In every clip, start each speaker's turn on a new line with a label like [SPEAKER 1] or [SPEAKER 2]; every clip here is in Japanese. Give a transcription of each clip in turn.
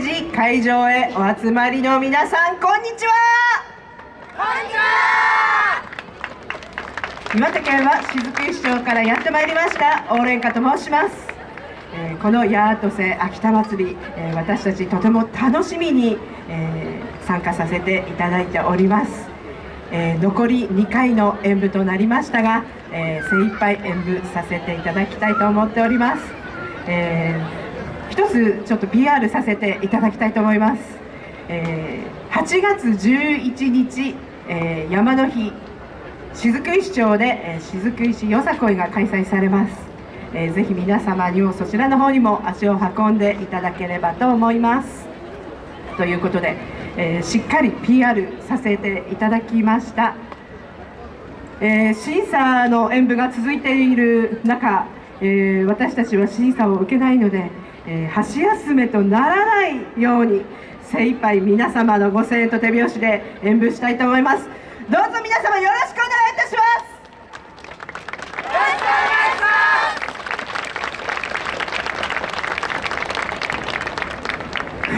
[SPEAKER 1] 日会場へお集まりの皆さんこんにちは。
[SPEAKER 2] こんにちは。
[SPEAKER 1] 岩手県は雫石町からやってまいりましたオーレンカと申します、えーこのヤートセ秋田祭り、えー私たちとても楽しみに、えー参加させていただいております、えー残り2回の演舞となりましたが、えー精一杯演舞させていただきたいと思っております、えー一つちょっと PR させていただきたいと思います、えー8月11日、えー山の日雫石町で、えー雫石よさこいが開催されます、えーぜひ皆様にもそちらの方にも足を運んでいただければと思います。ということで、えーしっかり PR させていただきました、えー審査の演舞が続いている中、えー私たちは審査を受けないので、えー箸休めとならないように精一杯皆様のご声援と手拍子で演舞したいと思います。どうぞ皆様よろしくお願いいたします。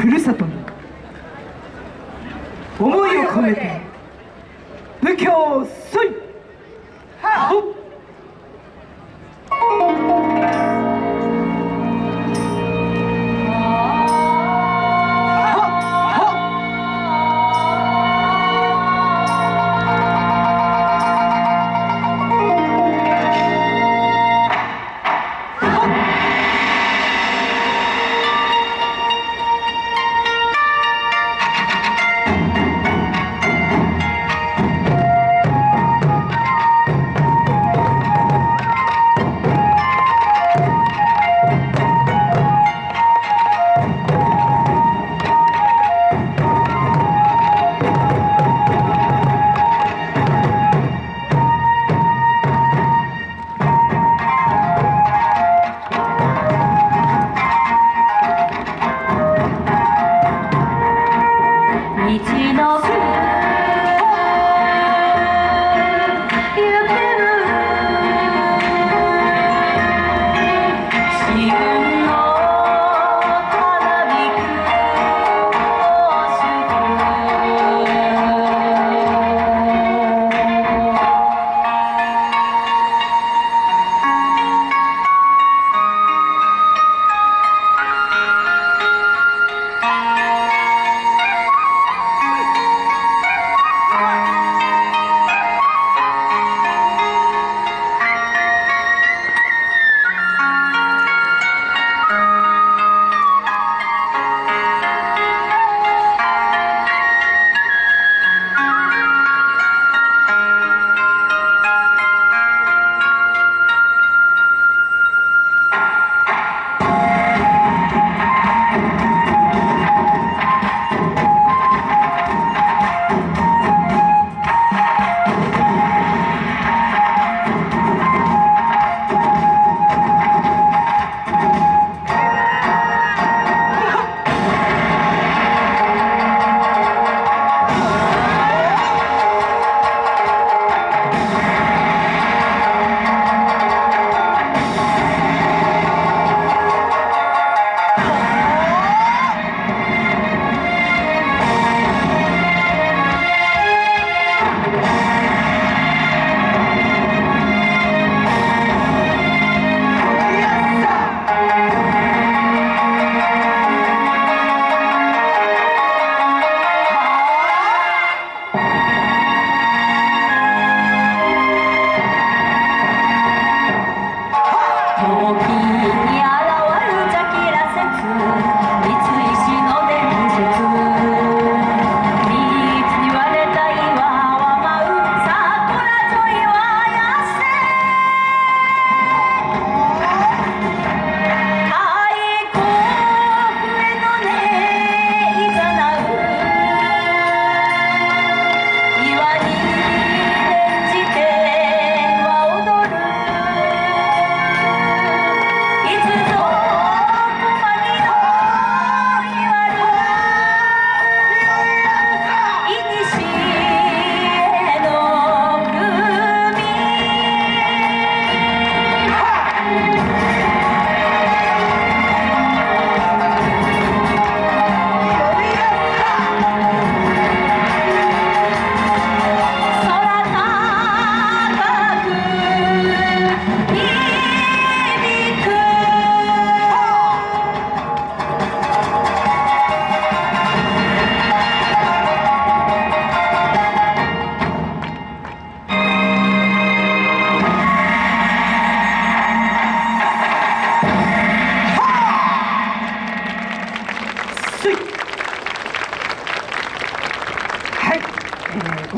[SPEAKER 1] ふるさとに思いを込めて武教そいはっ Thank you.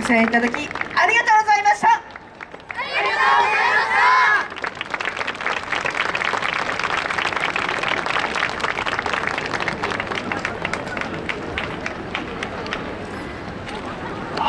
[SPEAKER 1] ご声援いただき